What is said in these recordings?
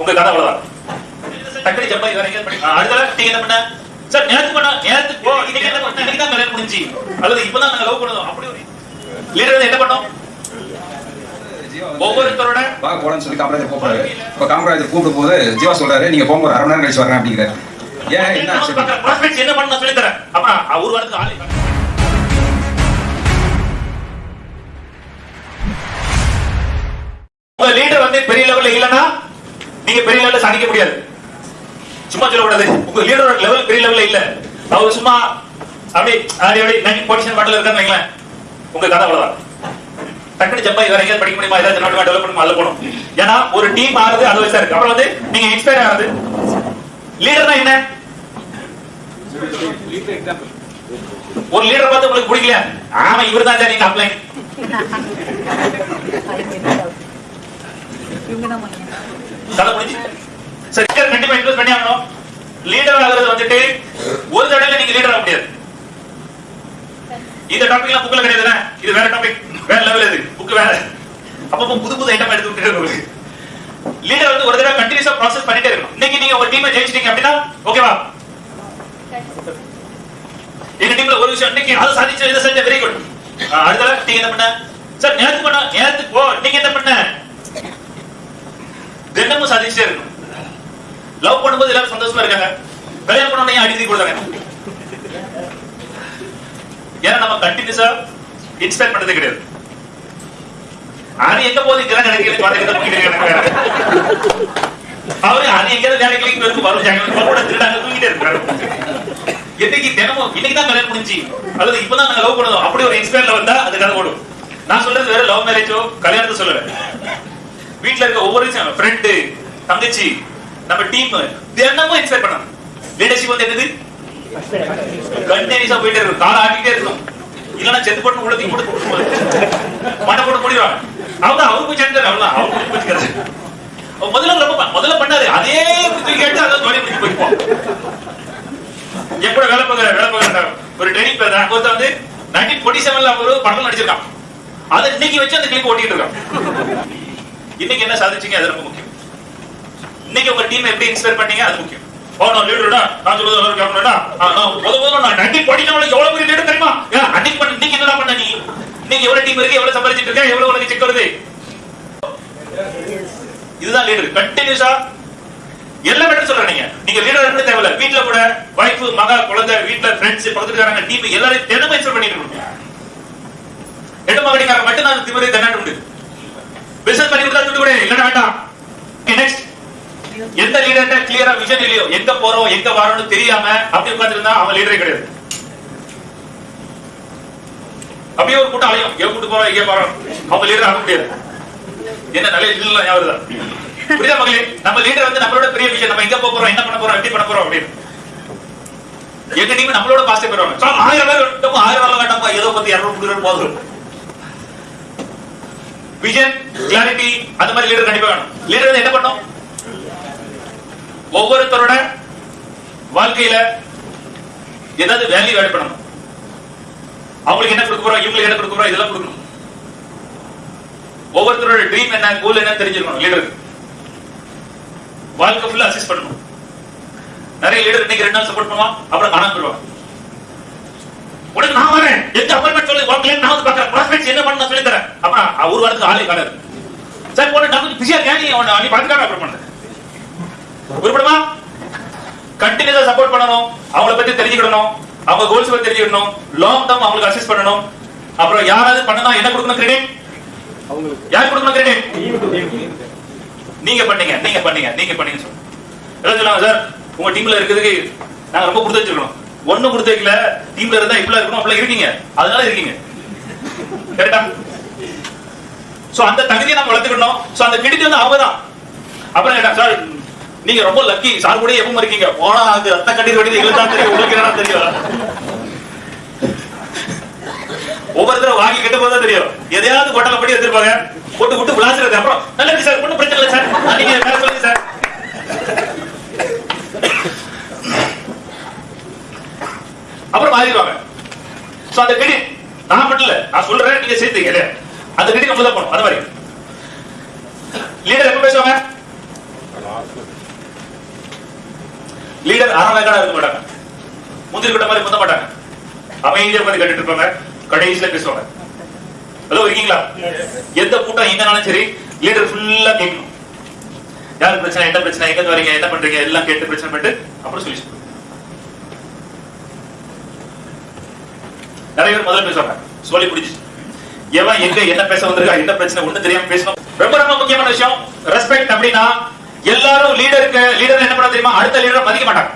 உங்க கதை அவ்வளவுதான். டக்குனு ஜம்பா வேற எங்கேயாவது அடுத்த நீங்க என்ன பண்ண? சார் நேத்து பண்ண நேத்து ஓ இன்னைக்கு என்ன பண்ண? இன்னைக்கு தான் கல்யாணம் முடிஞ்சு அல்லது இப்பதான் நாங்க லவ் பண்ணோம் அப்படி ஒரு லீடர் என்ன பண்ணோம்? ஒவ்வொருத்தரோட வாங்க போலான்னு சொல்லி காமராஜர் கூப்பிடுறாரு. இப்போ காமராஜர் கூப்பிடும் போது ஜீவா சொல்றாரு நீங்க ஒரு அரை மணி நேரம் கழிச்சு வரேன் அப்படிங்கிறாரு. ஏன் என்ன என்ன பண்ணணும் சொல்லி தரேன். அப்புறம் ஒரு வாரத்துக்கு ஆளு நீங்க பெரிய லெவல்ல சாதிக்க முடியாது. சும்மா சொல்லக்கூடாது. உங்க லீடரோட லெவல் பெரிய லெவல்ல இல்ல. அவர் சும்மா அப்படி அப்படி அப்படி நைன் பொசிஷன் பாட்டில் இருக்கான்னு வைங்களேன். உங்க கதை அவ்வளவுதான். டக்குனு ஜம்பாய் வேற எங்கேயாவது படிக்க முடியுமா? ஏதாவது டெவலப் டெவலப் பண்ணுமா அல்ல போகணும். ஏன்னா ஒரு டீம் ஆகுது அது வயசா இருக்கு. அப்புறம் வந்து நீங்க இன்ஸ்பயர் ஆகுது லீடர்னா என்ன? ஒரு லீடர் பார்த்து உங்களுக்கு பிடிக்கல ஆமா இவர் தான் நீங்க அப்ளை கதை முடிஞ்சு. சரி கண்டிப்பா இன்வெஸ்ட் பண்ணி ஆகணும் லீடர் ஆகிறது வந்துட்டு ஒரு தடவை நீங்க லீடர் ஆக முடியாது. இந்த டாபிக் எல்லாம் புக்ல கிடையாதுண்ணே இது வேற டாபிக் வேற லெவல் இது. புக் வேற. அப்பப்போ புது புது ஐட்டம் எடுத்து விட்டுட்டு லீடர் வந்து ஒரு தடவை கண்டினியூஸா ப்ராசஸ் பண்ணிட்டே இருக்கணும். இன்னைக்கு நீங்க ஒரு டீமை ஜெயிச்சிட்டீங்க அப்படின்னா ஓகேவா எங்க டீம்ல ஒரு விஷயம் இன்னைக்கு அது சாதிச்சு இதை செஞ்ச வெரி குட் அடுத்த நீங்க என்ன பண்ண? சார் நேரத்துக்கு பண்ண நேத்து போ நீங்க என்ன பண்ண? தினமும் சாதிச்சுட்டே இருக்கணும். லவ் பண்ணும்போது எல்லாரும் சந்தோஷமா இருக்காங்க. கல்யாணம் பண்ண அடித்து கொடுத்தாங்க ஏன்னா நம்ம கண்டினியூஸா இன்ஸ்பயர் பண்ணது கிடையாது. அது எங்க போது இங்கதான் கிடைக்கிறது போயிட்டு அவரு அது எங்க வேலைக்கு வரும். கூட திருடாங்க தூங்கிட்டே இருக்காரு இன்னைக்கு தினமும் இன்னைக்கு தான் கல்யாணம் முடிஞ்சு அல்லது இப்பதான் நாங்க லவ் பண்ணுவோம். அப்படி ஒரு இன்ஸ்பயர்ல வந்தா அது கதை ஓடும். நான் சொல்றது வேற லவ் மேரேஜோ கல்யாணத்தை சொல்லல. வீட்ல இருக்க ஒவ்வொரு ஃப்ரெண்டு தங்கச்சி நம்ம டீம் தினமும் இன்ஸ்பயர் பண்ணணும். லீடர்ஷிப் வந்து என்னது? கண்டினியூஸா போயிட்டே இருக்கும். காலை ஆட்டிட்டே இருக்கும். இல்லைன்னா செத்து போட்டு உள்ள தூக்கி போட்டு மண்டை போட்டு முடிவாங்க அவங்க அவருக்கு சேர்ந்தாரு அவங்க அவங்க பிடிச்சிக்கிறது முதல்ல ரொம்ப முதல்ல பண்ணாரு. அதே குத்தி கேட்டு அதை தோணி பிடிச்சி போய்ப்போம் எப்படி வேலை பார்க்குற வேலை பார்க்குற ஒரு ட்ரைனிங் பேர் ஒருத்தர் வந்து நைன்டீன் ஃபோர்ட்டி செவன்ல ஒரு படம் நடிச்சிருக்கான். அதை இன்னைக்கு வச்சு அந்த கிளிக் ஓட்டிட்டு இருக்கான். இன்னைக்கு என்ன சாதிச்சீங்க? அது ரொம்ப முக்கியம். இன்னைக்கு உங்க டீம் எப்படி இன்ஸ்பயர் பண்ணீங்க? அது முக்கியம். ஓ நான் லீடர்டா நான் சொல்றது எல்லாரும் கேட்கணும்டா நான் முத முதல்ல நான் நைன்டீன் ஃபோர்ட்டி எவ்வளவு பெரிய லீடர் தெரியுமா? ஏன், அன்னைக்கு பண்ண இன்னைக்கு என்னடா பண்ண நீ? இன்னைக்கு எவ்வளவு டீம் இருக்கு? எவ்வளவு சம்பாதிச்சிட்டு இருக்க? எவ்வளவு உனக்கு செக் வருது? இதுதான் லீடர் கண்டினியூஸா எல்லா மட்டும் சொல்றேன் நீங்க. நீங்க லீடர் இருந்து தேவையில்ல. வீட்ல கூட வைஃப் மகா குழந்தை வீட்ல ஃப்ரெண்ட்ஸ் பக்கத்துக்காரங்க டீம் எல்லாரையும் தினமும் இன்ஸ்பெக்ட் பண்ணிட்டு இருக்கணும். எட்டு மகடிக்காரங்க மட்டும் நான் திமிரை தென்னாட்டு உண்டு. பிசினஸ் பண்ணி கொடுத்தா துட்டு கூட இல்லைன்னா வேண்டாம். நெக்ஸ்ட் எந்த லீடர்ட்ட கிளியரா விஷன் இல்லையோ எங்க போறோம் எங்க வரோம்னு தெரியாம அப்படி உட்கார்ந்துருந்தா அவன் லீடரே கிடையாது. அப்படியே ஒரு கூட்டம் அலையும். எங்க கூட்டு போறோம் எங்க போறோம். அவங்க லீடர் ஆக முடியாது. என்ன நல்ல இல்ல ஞாபகம் தான். புரியுதா மகளே நம்ம லீடர் வந்து நம்மளோட பெரிய விஷயம் நம்ம எங்க போறோம் என்ன பண்ண போறோம் எப்படி பண்ண போறோம் அப்படின்னு. எங்க நீங்க நம்மளோட பாஸ்டே போறோம் சார் ஆயிரம் பேர் வேண்டாம் ஆயிரம் ஏதோ பத்தி இரநூறு போதும் விஷன் கிளாரிட்டி அந்த மாதிரி லீடர் கண்டிப்பா வேணும். லீடர் வந்து என்ன பண்ணும்? ஒவ்வொருத்தரோட வாழ்க்கையில ஏதாவது வேல்யூ ஆட் பண்ணணும். அவங்களுக்கு என்ன கொடுக்க போறோம்? இவங்களுக்கு என்ன கொடுக்க போறோம்? இதெல்லாம் கொடுக்கணும். ஒவ்வொருத்தரோட ட்ரீம் என்ன கோல் என்ன தெரிஞ்சிருக்கணும் லீடர் வாழ்க்கை ஃபுல்லா அசிஸ்ட் பண்ணணும். நிறைய லீடர் இன்னைக்கு ரெண்டு நாள் சப்போர்ட் பண்ணுவான் அப்புறம் காணாம போயிடுவான். உனக்கு நான் வரேன். எந்த அப்பாயின்மெண்ட் சொல்லி உன் client நான் வந்து பார்க்கறேன். ப்ராஸ்பெக்ட்ஸ் என்ன பண்ணணும் சொல்லி தரேன். அப்புறம் ஒரு வாரத்துக்கு ஆளே காணாது. சார் போன டாக்டர் பிஸியா இருக்கேன் நீ அவனை நீ பார்த்துக்காக அப்புறம் பண்ணு. உருப்படுமா? கண்டினியூஸா சப்போர்ட் பண்ணணும். அவங்கள பத்தி தெரிஞ்சுக்கணும் அவங்க கோல்ஸ் பத்தி தெரிஞ்சுக்கணும் லாங் டேர்ம் அவங்களுக்கு அசிஸ்ட் பண்ணணும். அப்புறம் யாராவது பண்ணனா என்ன கொடுக்கணும் கிரெடிட் யார் கொடுக்கணும் கிரெடிட் நீங்க பண்ணீங்க நீங்க பண்ணீங்க நீங்க பண்ணீங்க சொல்லுங்க சார் உங்க டீம்ல இருக்கிறதுக்கு நாங்க ரொம்ப கொடுத்து வச்சிருக்கோம் ஒண்ணு கொடுத்து வைக்கல. டீம்ல இருந்தா இப்படி இருக்கணும் அப்படி இருக்கீங்க. அதனால இருக்கீங்க. கரெக்டா சோ அந்த தகுதியை நம்ம வளர்த்துக்கணும் சோ அந்த கிரெடிட் வந்து அவங்க தான். அப்புறம் கேட்டா சார் நீங்க ரொம்ப லக்கி சார் கூட எப்பவும் இருக்கீங்க. போனா அது ரத்த கண்ணீர் வடிது எங்களுக்கு தான் தெரியும். உங்களுக்கு என்ன தெரியும்? ஒவ்வொருத்தரும் வாங்கி கெட்டு போதா தெரியும். எதையாவது கொட்டலை படி எடுத்துருப்பாங்க போட்டு விட்டு விளாசுறது. அப்புறம் நல்லா இருக்கு சார் ஒன்றும் பிரச்சனை இல்லை சார் நீங்க வேற சொல்லுங்க சார் மாறிடுவாங்க. சோ அந்த நான் மட்டும் இல்ல நான் சொல்றேன் நீங்க சேர்த்துங்க இல்லையா அந்த கிரெடிட் நம்ம தான் போகணும். அது மாதிரி. லீடர் எப்ப பேசுவாங்க? லீடர் அறவேக்காடா இருக்க மாட்டாங்க. முந்திரி கூட்ட மாதிரி முந்த மாட்டாங்க. அமைதியா உட்காந்து கேட்டுட்டு இருப்பாங்க. கடைசியில பேசுவாங்க. ஹலோ இருக்கீங்களா? எந்த கூட்டம் எங்கனாலும் சரி லீடர் ஃபுல்லா கேட்கணும். யார் பிரச்சனை என்ன பிரச்சனை எங்க இருந்து வரீங்க என்ன பண்றீங்க எல்லாம் கேட்டு பிரச்சனை பண்ணிட்டு அப்புறம் சொல்லி நிறைய பேர் முதல்ல பேசுவாங்க. சொல்லி பிடிச்சு எவன் எங்க என்ன பேச வந்திருக்கா என்ன பிரச்சனை ஒண்ணு தெரியாம பேசணும். ரொம்ப ரொம்ப முக்கியமான விஷயம் ரெஸ்பெக்ட் அப்படின்னா எல்லாரும் லீடருக்கு லீடர் என்ன பண்ண தெரியுமா? அடுத்த லீடரை மதிக்க மாட்டாங்க.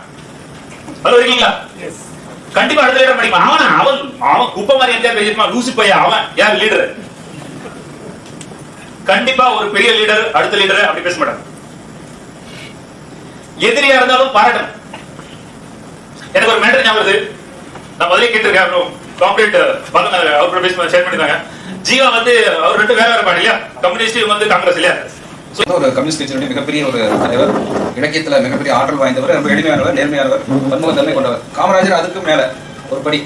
ஹலோ இருக்கீங்களா? கண்டிப்பா அடுத்த லீடர் மதிக்க. அவன் அவன் அவன் குப்பை மாதிரி எந்த பேசிருமா லூசு பையன் அவன் யார்? லீடர் கண்டிப்பா ஒரு பெரிய லீடர் அடுத்த லீடர் அப்படி பேச மாட்டாங்க. எதிரியா இருந்தாலும் பாராட்டணும். எனக்கு ஒரு மேட்டர் ஞாபகம் நான் முதலே கேட்டிருக்கேன் அப்புறம் காம்ரேட் அவர் பேசி ஷேர் பண்ணிருக்காங்க ஜீவா வந்து அவர் ரெண்டு வேற வேற பாடு இல்லையா? கம்யூனிஸ்ட் இவங்க வந்து காங்கிரஸ் இல்லையா? ஒரு கம்யூனிஸ்ட் கட்சியினுடைய மிகப்பெரிய ஒரு தலைவர் இலக்கியத்துல மிகப்பெரிய ஆற்றல் வாய்ந்தவர் ரொம்ப எளிமையானவர் நேர்மையானவர் பன்முகத்தன்மை கொண்டவர். காமராஜர் அதுக்கு மேல ஒரு படி.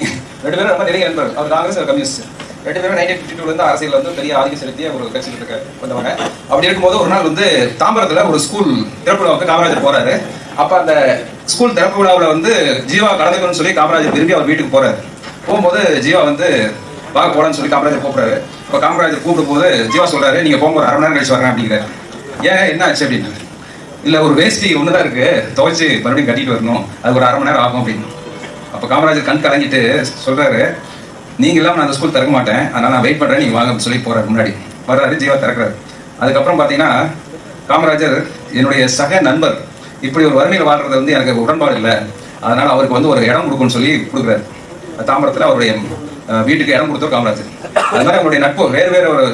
ரெண்டு பேரும் ரொம்ப நிறைய நண்பர் அவர் காங்கிரஸ் கம்யூனிஸ்ட் ரெண்டு பேரும் நைன்டீன் ஃபிஃப்டி டூல இருந்து அரசியல் வந்து பெரிய ஆதிக்கம் செலுத்திய ஒரு கட்சியில் இருக்க வந்தவங்க. அப்படி இருக்கும்போது ஒரு நாள் வந்து தாம்பரத்துல ஒரு ஸ்கூல் திறப்பு விழாவுக்கு காமராஜர் போறாரு. அப்ப அந்த ஸ்கூல் திறப்பு விழாவில் வந்து ஜீவா கலந்துக்கணும்னு சொல்லி காமராஜர் திரும்பி அவர் வீட்டுக்கு போறாரு. போகும்போது ஜீவா வந்து வாங்க போலான்னு சொல்லி காமராஜர் கூப்பிடுறாரு. இப்போ காமராஜர் கூப்பிடும் போது ஜீவா சொல்கிறாரு நீங்கள் போகும்போது ஒரு அரை மணி நேரம் கழிச்சு வரேன் அப்படிங்கிறாரு. ஏன் என்ன ஆச்சு? அப்படின்னு. இல்லை ஒரு வேஷ்டி தான் இருக்கு. துவைச்சு மறுபடியும் கட்டிட்டு வரணும். அது ஒரு அரை மணி நேரம் ஆகும் அப்படின்னு. அப்போ காமராஜர் கண் கலங்கிட்டு சொல்கிறாரு நீங்கள் நான் அந்த ஸ்கூல் திறக்க மாட்டேன். அதனால் நான் வெயிட் பண்ணுறேன் நீங்கள் வாங்க சொல்லி போறாரு முன்னாடி. வர்றாரு ஜீவா திறக்கிறாரு. அதுக்கப்புறம் பார்த்தீங்கன்னா காமராஜர் என்னுடைய சக நண்பர் இப்படி ஒரு வறுமையில் வாழ்றது வந்து எனக்கு உடன்பாடு இல்லை. அதனால் அவருக்கு வந்து ஒரு இடம் கொடுக்கணும்னு சொல்லி கொடுக்குறாரு. தாம்பரத்தில் அவருடைய வீட்டுக்கு இடம் கொடுத்தவர் காமராஜர் அது மாதிரி அவருடைய நட்பு வேறு வேறு ஒரு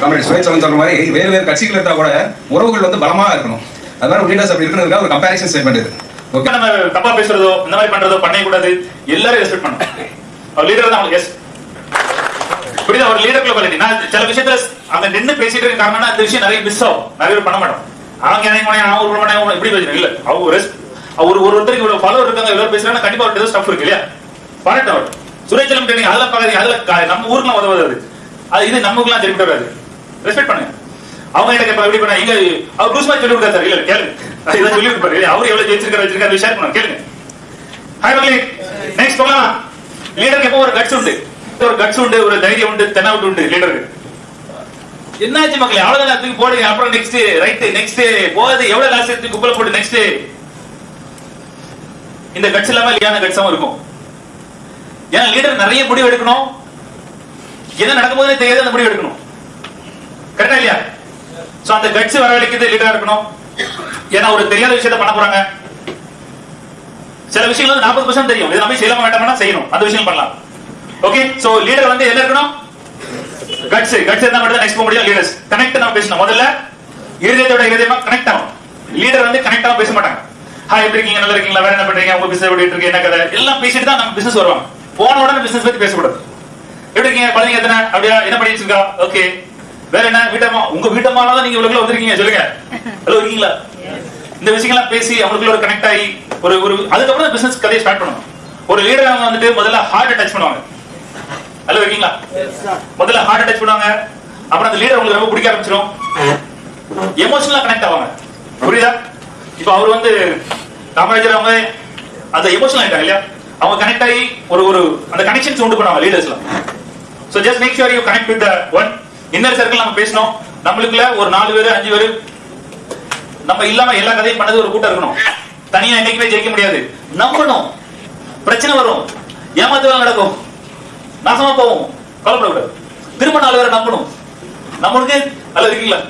காமரேட் சுயேட்சவன் சொல்ற மாதிரி வேறு வேறு கட்சிகள் இருந்தா கூட உறவுகள் வந்து பலமா இருக்கணும் அது மாதிரி லீடர்ஸ் அப்படி இருக்கிறதுக்காக ஒரு கம்பேரிசன் ஸ்டேட்மெண்ட் இது ஓகே நம்ம தப்பா பேசுறதோ இந்த மாதிரி பண்றதோ பண்ணக்கூடாது எல்லாரும் ரெஸ்பெக்ட் பண்ணணும் அவர் லீடர் தான் அவங்களுக்கு எஸ் புரியுது அவர் லீடர் குவாலிட்டி நான் சில விஷயத்துல அங்க நின்னு பேசிட்டு இருக்க காரணம்னா அந்த விஷயம் நிறைய மிஸ் ஆகும் நிறைய பேர் பண்ண மாட்டோம் அவங்க என்ன பண்ணி நான் ஒரு இப்படி பேசுறேன் இல்ல அவங்க ரெஸ்ட் ஒரு ஒருத்தருக்கு இவ்வளவு ஃபாலோவர் இருக்காங்க இவ்வளவு பேசுறாங்க கண்டிப்பா அவர்கிட்ட ஸ்டஃப் இருக்கு இல்லையா பாராட்டு சுரேஷ் சுரேச்சலம் ட்ரெயினிங் அதெல்லாம் பார்க்காதீங்க நம்ம ஊருக்குலாம் உதவாது அது. அது இது நமக்குலாம் சரிப்பட்டு வராது ரெஸ்பெக்ட் பண்ணுங்க. அவங்க எனக்கு இப்ப எப்படி பண்ண இங்க அவர் லூஸ் மாதிரி சொல்லி கொடுத்தா இல்ல கேளுங்க. இதை சொல்லி கொடுப்பாரு அவர் எவ்வளவு ஜெயிச்சிருக்காரு வச்சிருக்காரு ஷேர் பண்ணுங்க கேளுங்க. ஹாய் மக்களே நெக்ஸ்ட் போகலாம் லீடருக்கு எப்போ ஒரு கட்ஸ் உண்டு? ஒரு கட்ஸ் உண்டு ஒரு தைரியம் உண்டு தென்னாவுட்டு உண்டு லீடருக்கு என்னாச்சு மக்களே அவ்வளவுதான் தூக்கி போடுங்க அப்புறம் நெக்ஸ்ட் ரைட் நெக்ஸ்ட் போகுது. எவ்வளவு லாஸ்ட் எடுத்து குப்பல போட்டு நெக்ஸ்ட் இந்த கட்ஸ் இல்லாம இல்லையான கட்ஸாவும் இருக்கும். ஏன்னா லீடர் நிறைய முடிவு எடுக்கணும். என்ன நடக்கும் போது தெரியாது அந்த முடிவு எடுக்கணும். கரெக்டா இல்லையா? சோ அந்த கட்ஸ் வரவழைக்கிறது லீடரா இருக்கணும். ஏன்னா ஒரு தெரியாத விஷயத்த பண்ண போறாங்க. சில விஷயங்கள் வந்து நாற்பது பர்சன்ட் தெரியும். இது நம்ம செய்யலாமா வேண்டாமா செய்யணும். அந்த விஷயம் பண்ணலாம். ஓகே சோ லீடர் வந்து என்ன இருக்கணும்? கட்ஸ் கட்ஸ் இருந்தா மட்டும் நெக்ஸ்ட் போக முடியும். லீடர்ஸ் கனெக்ட் நம்ம பேசணும். முதல்ல இருதயத்தோட இருதயமா கனெக்ட் ஆகும் லீடர் வந்து கனெக்ட் ஆக பேச மாட்டாங்க. ஹாய் எப்படி இருக்கீங்க? நல்லா இருக்கீங்களா? வேற என்ன பண்றீங்க? உங்க பிசினஸ் எப்படி இருக்கு? என்ன கதை? எல்லாம் பேசிட்டு தான் நம்ம பிசினஸ் வருவாங்க. போன உடனே பிசினஸ் பத்தி பேசக்கூடாது. எப்படி இருக்கீங்க? குழந்தைங்க எத்தனை? அப்படியா? என்ன பண்ணிட்டு இருக்கா ஓகே வேற என்ன? வீட்டம்மா? உங்க வீட்டம்மால தான் நீங்க இவ்வளவு வந்திருக்கீங்க. சொல்லுங்க. ஹலோ இருக்கீங்களா? இந்த விஷயங்கள்லாம் பேசி அவங்களுக்குள்ள ஒரு கனெக்ட் ஆகி ஒரு ஒரு அதுக்கப்புறம் பிசினஸ் கதையை ஸ்டார்ட் பண்ணணும் ஒரு லீடர் அவங்க வந்துட்டு முதல்ல ஹார்ட் டச் பண்ணுவாங்க. ஹலோ இருக்கீங்களா? முதல்ல ஹார்ட் டச் பண்ணுவாங்க. அப்புறம் அந்த லீடர் உங்களுக்கு ரொம்ப பிடிக்க ஆரம்பிச்சிடும் எமோஷனலா கனெக்ட் ஆவாங்க. புரியுதா? இப்போ அவர் வந்து காமராஜர் அவங்க அந்த எமோஷனல் ஆயிட்டாங்க இல்லையா? அவங்க கனெக்ட் ஆகி ஒரு ஒரு அந்த கனெக்ஷன்ஸ் உண்டு பண்ணுவாங்க லீடர்ஸ்ல so just make sure you connect with one inner circle நம்ம பேசணும் நம்மளுக்குள்ள ஒரு நாலு பேர் அஞ்சு பேர் நம்ம இல்லாம எல்லா கதையும் பண்ணது ஒரு கூட்டம் இருக்கணும். தனியா என்னைக்குமே ஜெயிக்க முடியாது. நம்பணும். பிரச்சனை வரும். ஏமாத்துவா நடக்கும். நாசமா போவோம் கவலைப்படக்கூடாது. திரும்ப நாலு பேரை நம்பணும். நம்மளுக்கு அல்ல இருக்கீங்களா?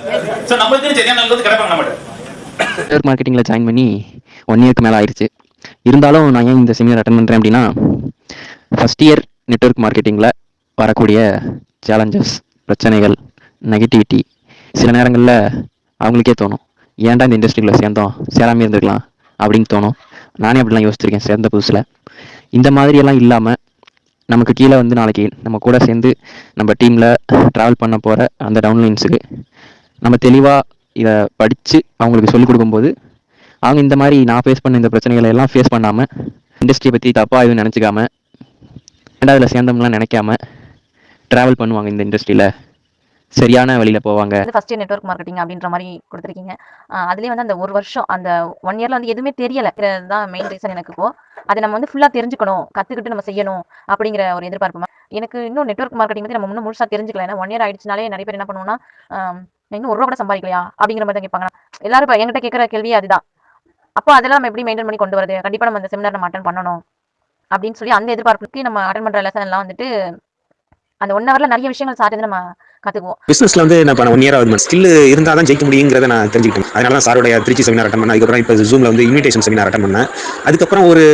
சோ நம்மளுக்கு சரியான நல்லது கிடைப்பாங்க நம்மகிட்ட. மார்க்கெட்டிங்ல ஜாயின் பண்ணி ஒன் இயர்க்கு மேல ஆயிருச்சு. இருந்தாலும் நான் ஏன் இந்த செமினார் அட்டன் பண்ணுறேன் அப்படின்னா ஃபஸ்ட் இயர் நெட்ஒர்க் மார்க்கெட்டிங்கில் வரக்கூடிய சேலஞ்சஸ் பிரச்சனைகள் நெகட்டிவிட்டி சில நேரங்களில் அவங்களுக்கே தோணும். ஏன்டா இந்த இண்டஸ்ட்ரியில் சேர்ந்தோம்? சேராமே இருந்திருக்கலாம் அப்படின்னு தோணும். நானே அப்படிலாம் யோசிச்சிருக்கேன் சேர்ந்த புதுசில். இந்த மாதிரியெல்லாம் இல்லாமல் நமக்கு கீழே வந்து நாளைக்கு நம்ம கூட சேர்ந்து நம்ம டீமில் ட்ராவல் பண்ண போகிற அந்த டவுன்லைன்ஸுக்கு நம்ம தெளிவாக இதை படித்து அவங்களுக்கு சொல்லிக் கொடுக்கும்போது அவங்க இந்த மாதிரி நான் ஃபேஸ் பண்ண இந்த பிரச்சனைகளை எல்லாம் ஃபேஸ் பண்ணாமல் இண்டஸ்ட்ரியை பற்றி தப்பாக எதுவும் நினச்சிக்காம ரெண்டாவதுல சேர்ந்தோம்லாம் நினைக்காம ட்ராவல் பண்ணுவாங்க இந்த இண்டஸ்ட்ரியில் சரியான வழியில் போவாங்க. ஃபர்ஸ்ட் இயர் நெட்வொர்க் மார்க்கெட்டிங் அப்படின்ற மாதிரி கொடுத்துருக்கீங்க. அதுலேயே வந்து அந்த ஒரு வருஷம் அந்த ஒன் இயர்ல வந்து எதுவுமே தெரியல. தான் மெயின் ரீசன் எனக்கு இப்போ. அதை நம்ம வந்து ஃபுல்லாக தெரிஞ்சுக்கணும். கற்றுக்கிட்டு நம்ம செய்யணும் அப்படிங்கிற ஒரு எதிர்பார்ப்பு எனக்கு இன்னும் நெட்வொர்க் மார்க்கெட்டிங் பற்றி நம்ம இன்னும் முழுசாக தெரிஞ்சுக்கல. ஏன்னா ஒன் இயர் ஆயிடுச்சுனாலே நிறைய பேர் என்ன பண்ணுவோம்னா இன்னும் ஒரு ரூபா கூட சம்பாதிக்கலையா அப்படிங்கிற மாதிரி தான் கேட்பாங்க. எல்லாரும் இப்போ என்கிட்ட கேட்குற கேள்வி அதுதான். அப்போ அதெல்லாம் நம்ம எப்படி மெயின்டைன் பண்ணி கொண்டு வரது? கண்டிப்பாக நம்ம அந்த செமினார் நம்ம அட்டன் பண்ணணும். அப்படின்னு சொல்லி அந்த எதிர்பார்ப்புக்கு நம்ம அட்டன் பண்ணுற லெசன் எல்லாம் வந்துட்டு அந்த ஒன் ஹவர்ல நிறைய விஷயங்கள் சார் நம்ம கற்றுக்குவோம் பிசினஸ்ல வந்து நான் ஒன் இயர் ஆகுது ஸ்கில் இருந்தா தான் ஜெயிக்க முடியுங்கிறத நான் தெரிஞ்சுக்கிட்டேன். அதனால தான் சாரோடைய திருச்சி செமினார் அட்டன் பண்ணேன். அதுக்கப்புறம் இப்போ ஜூமில் வந்து இன்விடேஷன் செமினார் அட்டன் பண்ணேன். அதுக்கப்புறம் ஒரு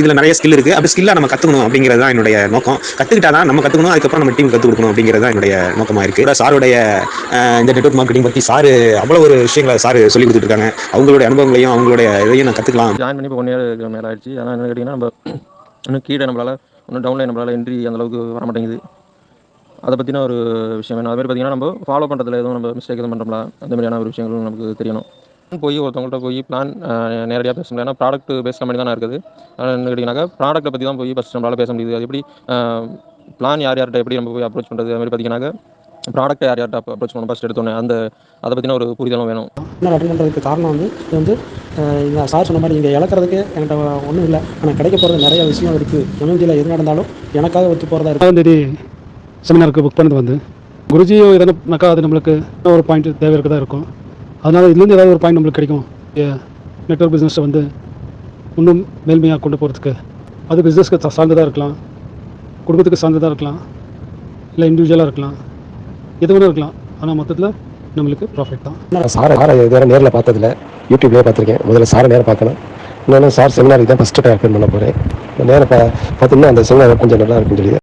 இதில் நிறைய ஸ்கில் இருக்குது அப்படி ஸ்கில்லாக நம்ம கற்றுக்கணும் அப்படிங்கிறது தான் என்னுடைய நோக்கம். கற்றுக்கிட்டா தான் நம்ம கற்றுக்கணும் அதுக்கப்புறம் நம்ம டீம் கற்றுக் கொடுக்கணும் அப்படிங்கிறது தான் என்னுடைய நோக்கமாக இருக்குது சாருடைய இந்த நெட்வொர்க் மார்க்கெட்டிங் பற்றி சாரு அவ்வளோ ஒரு விஷயங்களை சார் சொல்லி கொடுத்துருக்காங்க அவங்களுடைய அனுபவங்களையும் அவங்களுடைய இதையும் நான் கற்றுக்கலாம் ஜாயின் பண்ணி இப்போ ஒன் இயர் மேலே ஆயிடுச்சு. அதனால் என்ன கேட்டிங்கன்னா நம்ம இன்னும் கீழே நம்மளால் இன்னும் டவுன்லைன் நம்மளால் என்ட்ரி அந்த அளவுக்கு வர மாட்டேங்குது. அதை பற்றின ஒரு விஷயம் வேணும். அதுமாதிரி பார்த்தீங்கன்னா நம்ம ஃபாலோ பண்ணுறதுல எதுவும் நம்ம மிஸ்டேக் எதுவும் பண்ணுறோம்ல அந்த மாதிரியான ஒரு விஷயங்களும் நமக்கு தெரியணும். போய் ஒருத்தவங்கள்ட்ட போய் பிளான் நேரடியாக பேச முடியாது ஏன்னா ப்ராடக்ட் பேஸ் கம்பெனி தானே இருக்குது. அதனால் என்ன கேட்டிங்கனாக்கா ப்ராடக்ட்டை பற்றி தான் போய் ஃபஸ்ட் நம்மளால் பேச முடியுது. அது எப்படி பிளான் யார் யார்கிட்ட எப்படி நம்ம போய் அப்ரோச் பண்ணுறது அது மாதிரி பார்த்தீங்கன்னாக்கா ப்ராடக்ட்டை யார் யார்கிட்ட அப்ரோச் பண்ணணும் ஃபஸ்ட் எடுத்தோன்னே அந்த அதை பற்றின ஒரு புரிதலும் வேணும். அட்டன் பண்ணுறதுக்கு காரணம் வந்து இது வந்து இந்த சார் சொன்ன மாதிரி இங்கே இழக்கிறதுக்கு என்கிட்ட ஒன்றும் இல்லை. ஆனால் கிடைக்க போகிறது நிறைய விஷயம் இருக்குது எம்எம்ஜியில் எது நடந்தாலும் எனக்காக ஒத்து போகிறதா இருக்குது தேதி செமினாருக்கு புக் பண்ணது வந்து குருஜி எதனாக்கா அது நம்மளுக்கு ஒரு பாயிண்ட் தேவை இருக்கதா இருக்கும். அதனால் இதுலேருந்து ஏதாவது ஒரு பாயிண்ட் நம்மளுக்கு கிடைக்கும்? நெட்ஒர்க் பிஸ்னஸை வந்து இன்னும் மேல்மையாக கொண்டு போகிறதுக்கு அது பிஸ்னஸ்க்கு சார்ந்ததாக இருக்கலாம். குடும்பத்துக்கு சார்ந்ததாக இருக்கலாம். இல்லை இண்டிவிஜுவலாக இருக்கலாம். எது இருக்கலாம். ஆனால் மொத்தத்தில் நம்மளுக்கு ப்ராஃபிட் தான். சாரை சாரை இது வேறு நேரில் பார்த்ததில்ல. யூடியூப்லேயே பார்த்துருக்கேன். முதல்ல சாரை நேரம் பார்க்கணும். இன்னொன்று சார் செமினாருக்கு தான் ஃபஸ்ட்டு அட்டன் பண்ண போகிறேன் நேரம் பா பார்த்தீங்கன்னா அந்த செமினார் கொஞ்சம் நல்லா இருக்குன்னு சொல்லி